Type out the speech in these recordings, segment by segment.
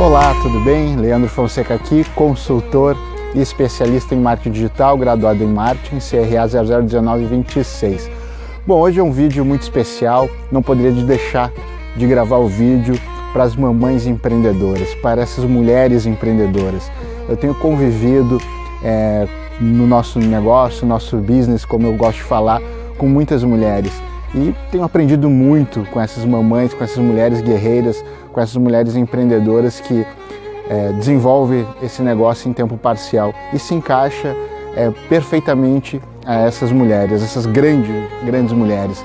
Olá, tudo bem? Leandro Fonseca aqui, consultor e especialista em marketing digital, graduado em marketing, CRA 001926. Bom, hoje é um vídeo muito especial, não poderia deixar de gravar o vídeo para as mamães empreendedoras, para essas mulheres empreendedoras. Eu tenho convivido é, no nosso negócio, no nosso business, como eu gosto de falar, com muitas mulheres e tenho aprendido muito com essas mamães, com essas mulheres guerreiras, com essas mulheres empreendedoras que é, desenvolvem esse negócio em tempo parcial e se encaixa é, perfeitamente a essas mulheres, essas grandes, grandes mulheres,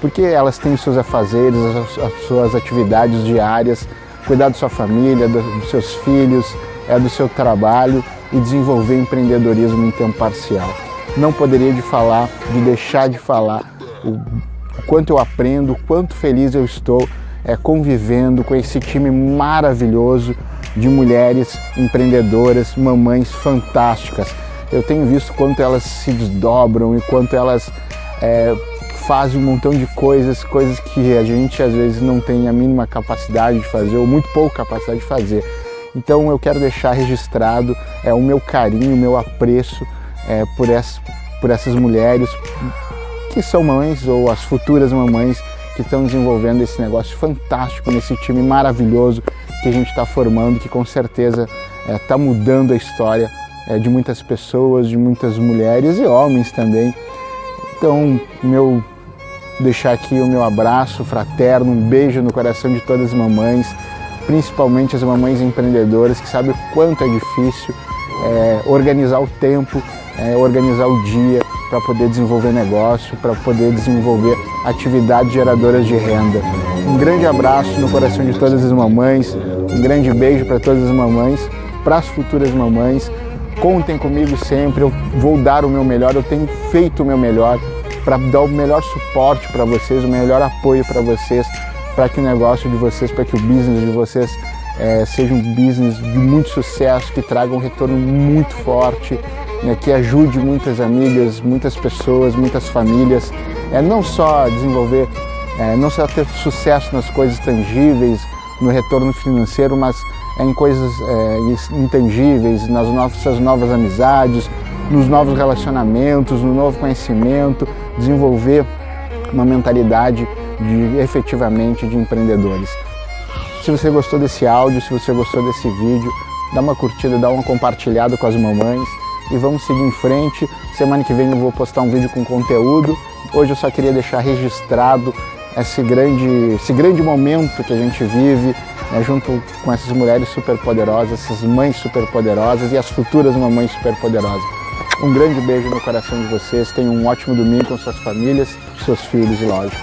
porque elas têm os seus afazeres, as suas atividades diárias, cuidar da sua família, do, dos seus filhos, é, do seu trabalho e desenvolver empreendedorismo em tempo parcial. Não poderia de falar, de deixar de falar o o quanto eu aprendo, o quanto feliz eu estou é, convivendo com esse time maravilhoso de mulheres empreendedoras, mamães fantásticas. Eu tenho visto quanto elas se desdobram e quanto elas é, fazem um montão de coisas, coisas que a gente às vezes não tem a mínima capacidade de fazer ou muito pouca capacidade de fazer. Então eu quero deixar registrado é, o meu carinho, o meu apreço é, por, essas, por essas mulheres, que são mães ou as futuras mamães que estão desenvolvendo esse negócio fantástico nesse time maravilhoso que a gente está formando, que com certeza está é, mudando a história é, de muitas pessoas, de muitas mulheres e homens também. Então, meu deixar aqui o meu abraço fraterno, um beijo no coração de todas as mamães, principalmente as mamães empreendedoras que sabem o quanto é difícil é, organizar o tempo, organizar o dia, para poder desenvolver negócio, para poder desenvolver atividades geradoras de renda. Um grande abraço no coração de todas as mamães, um grande beijo para todas as mamães, para as futuras mamães. Contem comigo sempre, eu vou dar o meu melhor, eu tenho feito o meu melhor para dar o melhor suporte para vocês, o melhor apoio para vocês, para que o negócio de vocês, para que o business de vocês é, seja um business de muito sucesso, que traga um retorno muito forte, né, que ajude muitas amigas, muitas pessoas, muitas famílias, é, não só desenvolver, é, não só ter sucesso nas coisas tangíveis, no retorno financeiro, mas em coisas é, intangíveis, nas nossas novas amizades, nos novos relacionamentos, no novo conhecimento, desenvolver uma mentalidade de efetivamente de empreendedores. Se você gostou desse áudio, se você gostou desse vídeo, dá uma curtida, dá uma compartilhada com as mamães e vamos seguir em frente. Semana que vem eu vou postar um vídeo com conteúdo. Hoje eu só queria deixar registrado esse grande, esse grande momento que a gente vive né, junto com essas mulheres superpoderosas, essas mães superpoderosas e as futuras mamães superpoderosas. Um grande beijo no coração de vocês, tenham um ótimo domingo com suas famílias, seus filhos e lógico.